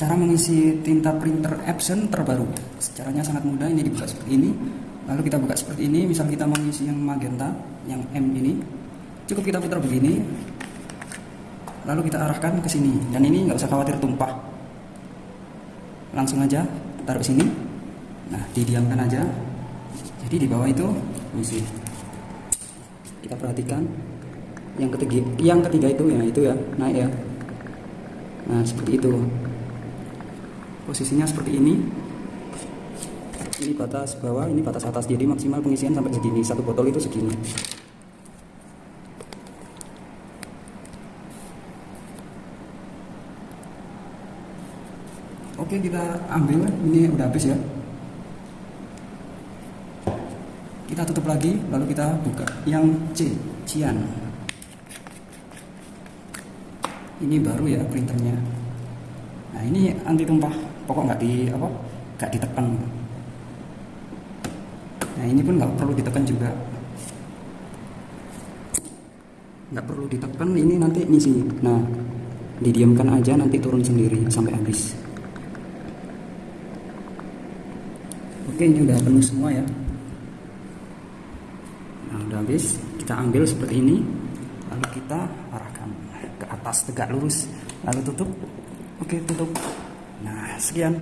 cara mengisi tinta printer Epson terbaru. Caranya sangat mudah ini dibuka seperti ini. Lalu kita buka seperti ini. Misal kita mengisi yang magenta yang M ini. Cukup kita putar begini. Lalu kita arahkan ke sini. Dan ini nggak usah khawatir tumpah. Langsung aja taruh sini. Nah didiamkan aja. Jadi di bawah itu misi kita perhatikan. Yang ketiga yang ketiga itu ya itu ya naik ya. Nah seperti itu posisinya seperti ini. Ini batas bawah ini batas atas. Jadi maksimal pengisian sampai segini. Satu botol itu segini. Oke kita ambil. Ini udah habis ya. Kita tutup lagi lalu kita buka. Yang C Cian. Ini baru ya printernya nah ini anti tumpah. Pokok nggak di apa nggak ditekan. Nah ini pun nggak perlu ditekan juga. Nggak perlu ditekan ini nanti ngisi. Nah didiamkan aja nanti turun sendiri sampai habis. Oke ini udah penuh semua ya. Nah udah habis. Kita ambil seperti ini lalu kita arahkan ke atas tegak lurus lalu tutup oke tutup. Nah sekian